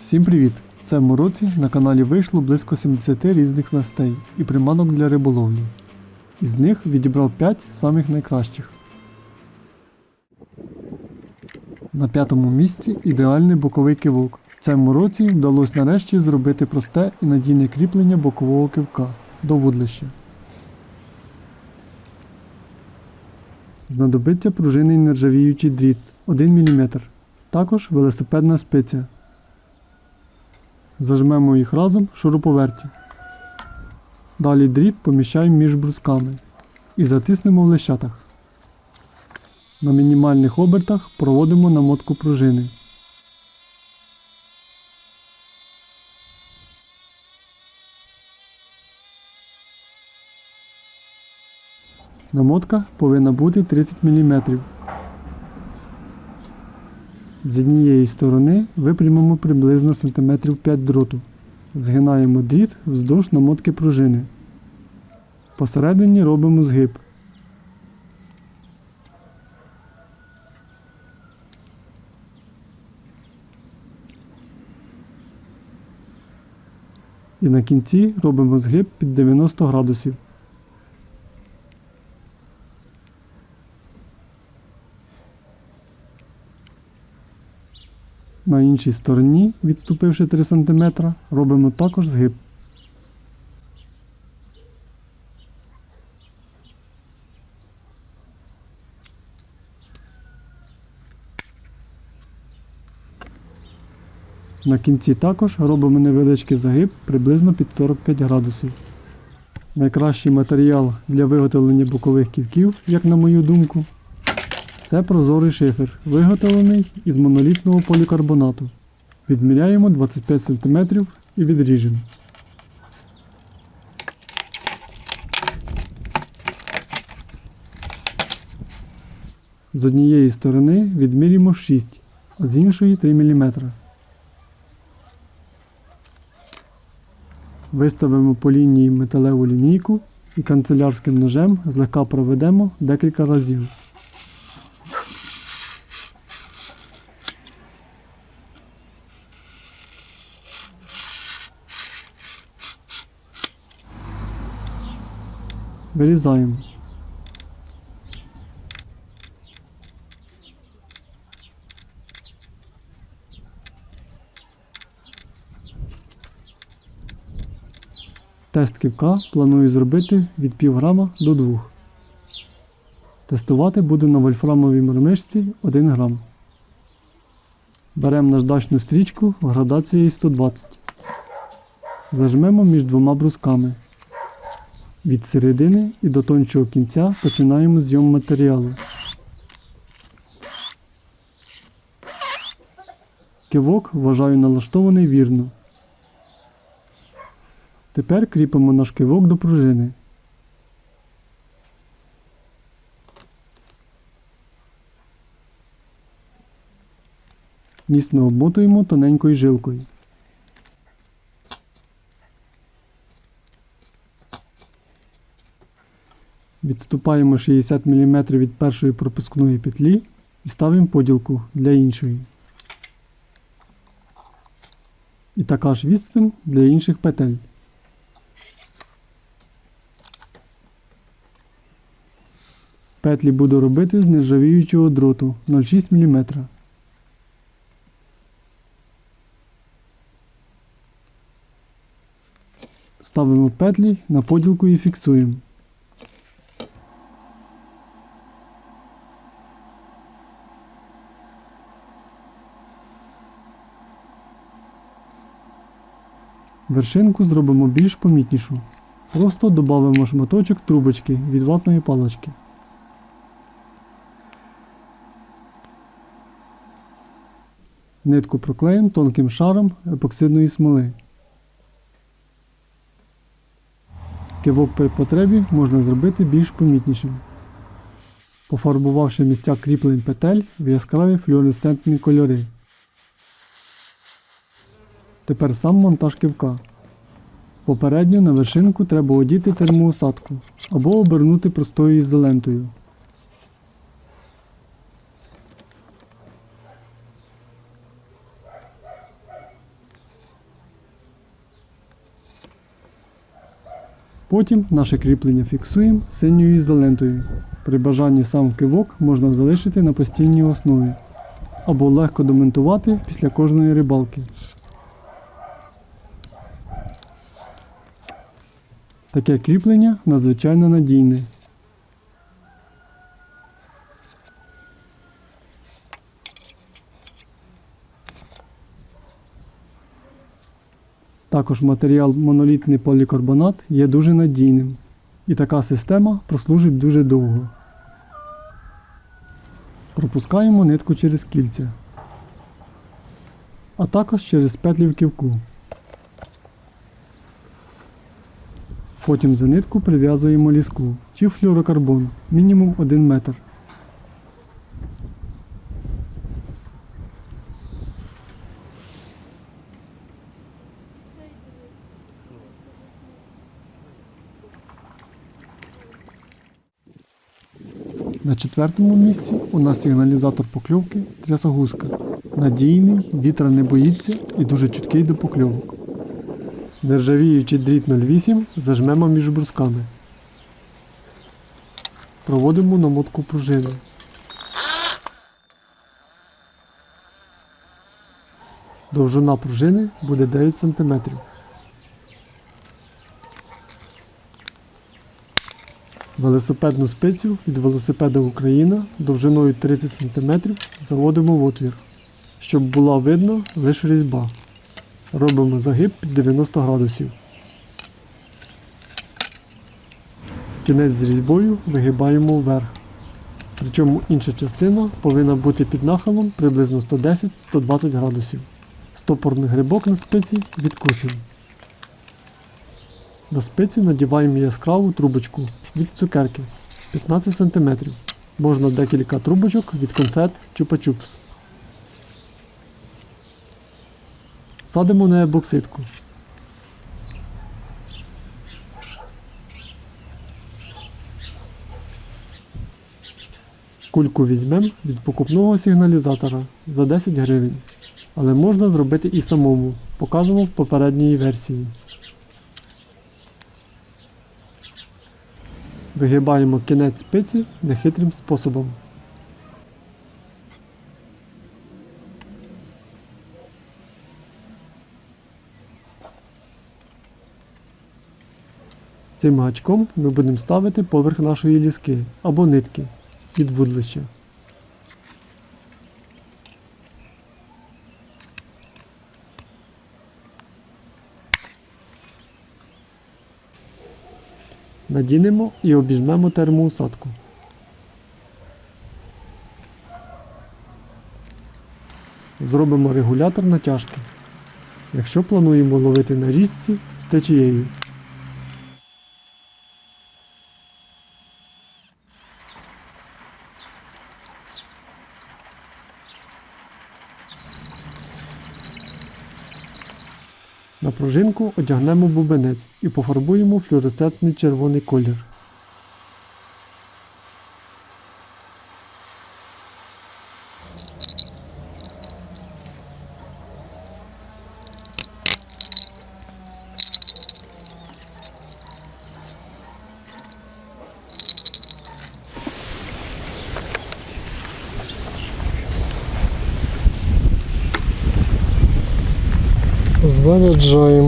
Всім привіт! В цьому році на каналі вийшло близько 70 різних снастей і приманок для риболовлі. Із них відібрав 5 самих найкращих. На п'ятому місці ідеальний боковий кивок. В цьому році вдалося нарешті зробити просте і надійне кріплення бокового кивка до вудлища. Знадобиться пружинний нержавіючий дріт 1 мм. Також велосипедна спиця. Зажмемо їх разом в шуруповерті. Далі дріт поміщаємо між брусками і затиснемо в лещатах. На мінімальних обертах проводимо намотку пружини. Намотка повинна бути 30 мм. З однієї сторони випрямимо приблизно см 5 дроту. Згинаємо дріт вздовж намотки пружини. Посередині робимо згиб. І на кінці робимо згиб під 90 градусів. На іншій стороні, відступивши 3 см, робимо також згиб. На кінці також робимо невеличкий загиб приблизно під 45 градусів. Найкращий матеріал для виготовлення бокових ківків, як на мою думку, це прозорий шифер, виготовлений із монолітного полікарбонату. Відміряємо 25 см і відріжемо. З однієї сторони відмірюємо 6, а з іншої 3 мм. Виставимо по лінії металеву лінійку і канцелярським ножем злегка проведемо декілька разів. Вирізаємо. Тест кивка планую зробити від пів грама до 2. Тестувати буду на вольфрамовій мормишці 1 грам. Беремо наждачну стрічку в градації 120. Зажмемо між двома брусками. Від середини і до тончого кінця починаємо зйом матеріалу. Кивок вважаю налаштований вірно. Тепер кріпимо наш кивок до пружини. Міцно обмотуємо тоненькою жилкою. Відступаємо 60 мм від першої пропускної петлі і ставимо поділку для іншої. І така ж відстань для інших петель. Петлі буду робити з нержавіючого дроту 0,6 мм. Ставимо петлі на поділку і фіксуємо. Вершинку зробимо більш помітнішу. Просто додамо шматочок трубочки від ватної палочки. Нитку проклеїмо тонким шаром епоксидної смоли. Кивок при потребі можна зробити більш помітнішим, пофарбувавши місця кріплень петель в яскраві флюоресцентні кольори. Тепер сам монтаж ківка. Попередньо на вершинку треба одіти термоусадку або обернути простою ізолентою. Потім наше кріплення фіксуємо синьою ізолентою. При бажанні сам кивок можна залишити на постійній основі або легко домонтувати після кожної рибалки. Таке кріплення надзвичайно надійне. Також матеріал монолітний полікарбонат є дуже надійним, і така система прослужить дуже довго. Пропускаємо нитку через кільця, а також через петлі в ківку. Потім за нитку прив'язуємо ліску чи флюорокарбон мінімум 1 метр. На четвертому місці у нас сигналізатор покльовки трясогузка. Надійний, вітра не боїться і дуже чуткий до покльовок. Нержавіючий дріт 08 зажмемо між брусками. Проводимо намотку пружини. Довжина пружини буде 9 см. Велосипедну спицю від велосипеда Україна довжиною 30 см заводимо в отвір, щоб була видно лише різьба. Робимо загиб під 90 градусів. Кінець з різьбою вигибаємо вверх. Причому інша частина повинна бути під нахилом приблизно 110-120 градусів. Стопорний грибок на спиці відкусимо. На спицю надіваємо яскраву трубочку від цукерки 15 см. Можна декілька трубочок від конфет чупа-чупс. Садимо на ебоксидку. Кульку візьмемо від покупного сигналізатора за 10 гривень. Але можна зробити і самому, показано в попередній версії. Вигибаємо кінець спиці нехитрим способом. Цим гачком ми будемо ставити поверх нашої ліски або нитки від вудлища. Надінемо і обіжмемо термоусадку. Зробимо регулятор натяжки, якщо плануємо ловити на річці з течією. На пружинку одягнемо бубенець і пофарбуємо флюоресцентний червоний колір. Заряджаємо. Є.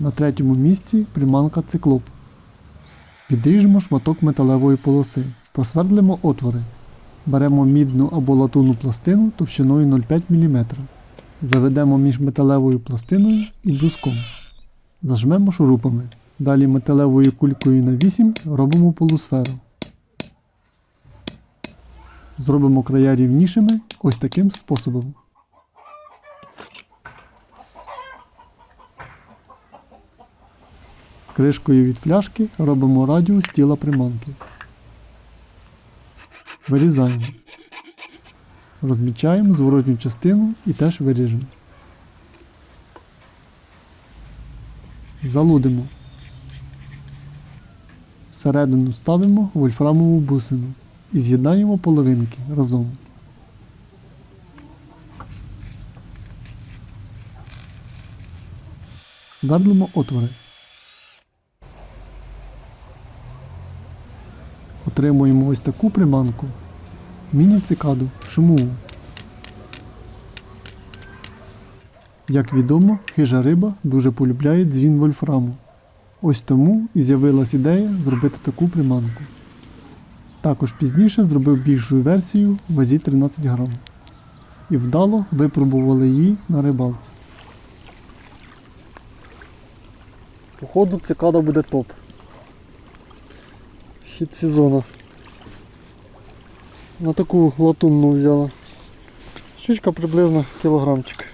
На третьому місці приманка циклоп. Відріжемо шматок металевої полоси. Просвердлимо отвори. Беремо мідну або латунну пластину товщиною 0,5 мм. Заведемо між металевою пластиною і бруском. Зажмемо шурупами. Далі металевою кулькою на 8 робимо полусферу. Зробимо края рівнішими ось таким способом. Кришкою від пляшки робимо радіус тіла приманки. Вирізаємо. Розмічаємо зворотню частину і теж виріжемо. Залудимо. Всередину ставимо вольфрамову бусину і з'єднаємо половинки разом. Свердлимо отвори. Отримуємо ось таку приманку. Міні-цикаду шумову. Як відомо, хижа риба дуже полюбляє дзвін вольфраму. Ось тому і з'явилась ідея зробити таку приманку. Також пізніше зробив більшу версію в вазі 13 грам. І вдало випробували її на рибалці. Походу цикада буде топ. Хід сезону. На таку латунну взяла. Щучка приблизно кілограмчик.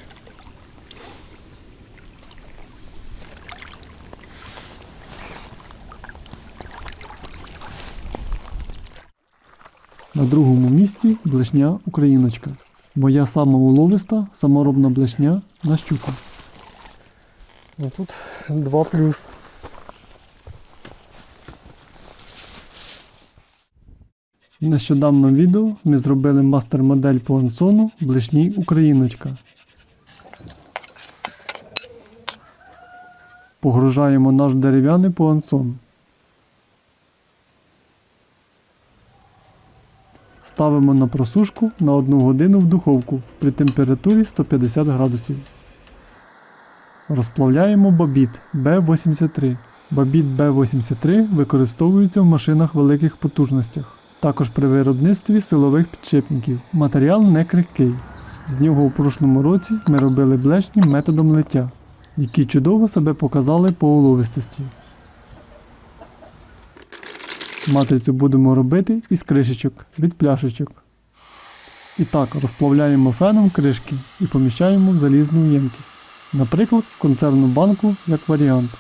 На другому місці блешня Україночка. Моя сама уловиста саморобна блешня на щуку. Ну тут 2 плюс. В нещодавному відео ми зробили мастер-модель по ансону блешній Україночка. Погружаємо наш дерев'яний по ансон. Ставимо на просушку на 1 годину в духовку при температурі 150 градусів. Розплавляємо бобіт B83. Бобіт B83 використовується в машинах великих потужностях. Також при виробництві силових підшипників. Матеріал не крихкий. З нього у прошлому році ми робили блешні методом лиття, які чудово себе показали по уловистості. Матрицю будемо робити із кришечок від пляшечок. І так розплавляємо феном кришки і поміщаємо в залізну ємкість. Наприклад, в консервну банку як варіант.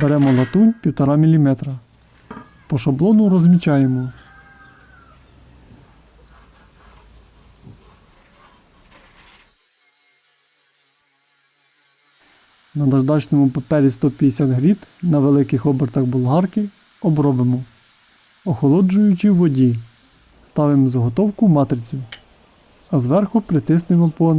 Беремо латунь 1,5 мм. По шаблону розмічаємо. На наждачному папері 150 гріт на великих обертах болгарки обробимо. Охолоджуючи в воді, ставимо заготовку матрицю, а зверху притиснемо по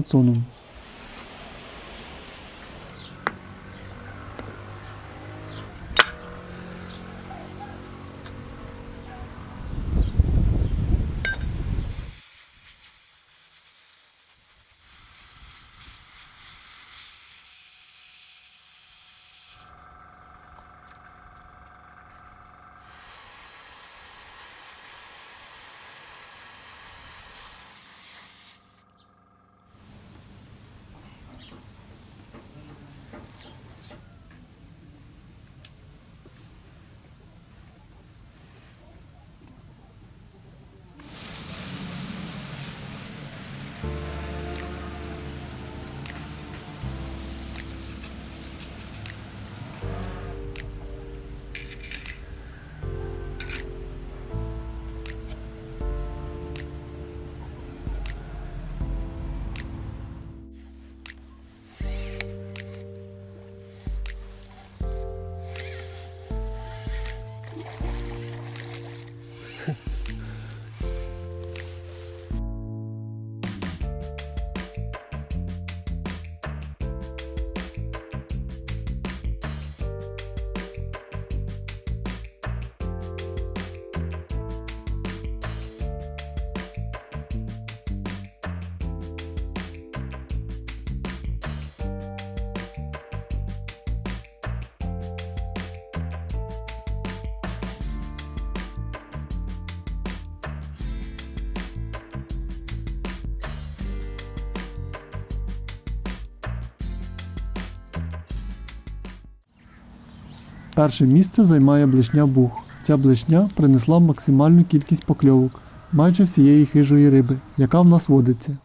Перше місце займає блишня бух. Ця блишня принесла максимальну кількість покльовок майже всієї хижої риби, яка в нас водиться.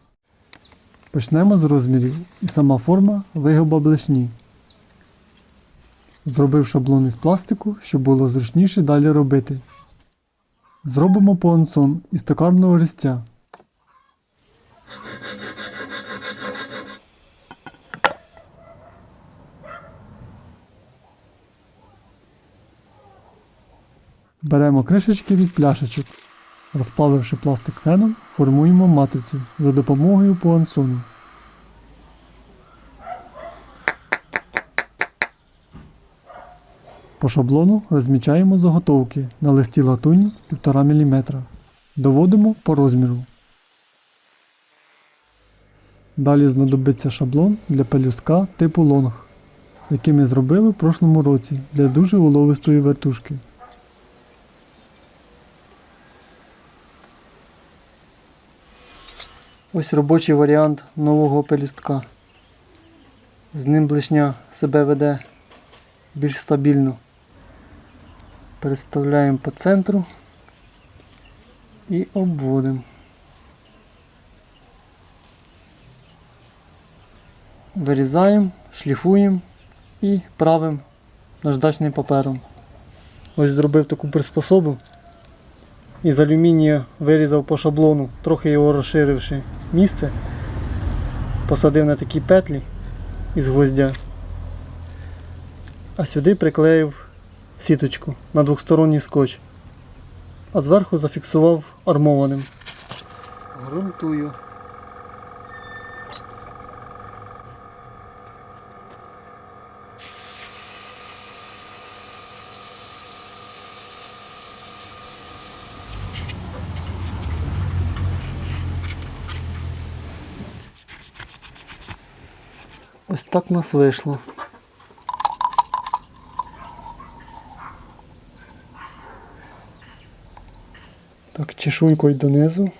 Почнемо з розмірів і сама форма вигоба блишні. Зробив шаблон із пластику, щоб було зручніше далі робити. Зробимо понсон із токарного листя. Беремо кришечки від пляшечок. Розплавивши пластик феном, формуємо матрицю за допомогою пуансону. По шаблону розмічаємо заготовки на листі латуні 1,5 мм. Доводимо по розміру. Далі знадобиться шаблон для пелюстка типу лонг, який ми зробили в прошлому році для дуже уловистої вертушки. Ось робочий варіант нового пелюстка. З ним блишня себе веде більш стабільно. Переставляємо по центру і обводимо. Вирізаємо, шліфуємо і правимо наждачним папером. Ось зробив таку приспособу. Із алюмінія вирізав по шаблону, трохи його розширивши місце. Посадив на такі петлі із гвоздя. А сюди приклеїв сіточку на двохсторонній скотч. А зверху зафіксував армованим. Грунтую. Так в нас вийшло. Так, чешуйкою донизу.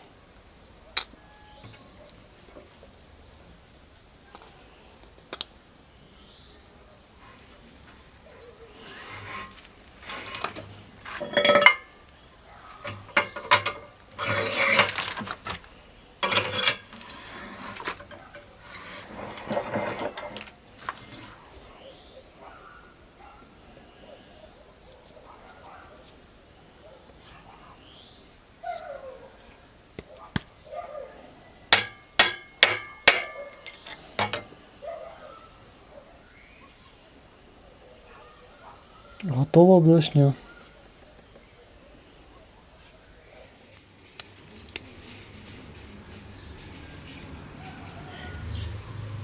Готова блешня.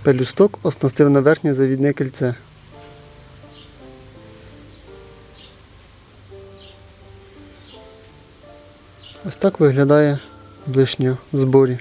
Пелюсток оснастив на верхнє завідне кільце. Ось так виглядає блишня в зборі.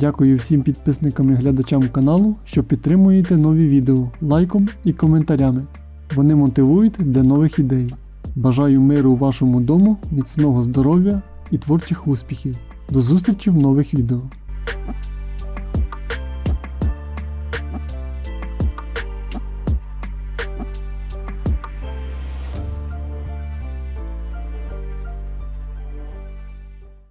Дякую всім підписникам і глядачам каналу, що підтримуєте нові відео лайком і коментарями. Вони мотивують для нових ідей. Бажаю миру у вашому дому, міцного здоров'я і творчих успіхів. До зустрічі в нових відео.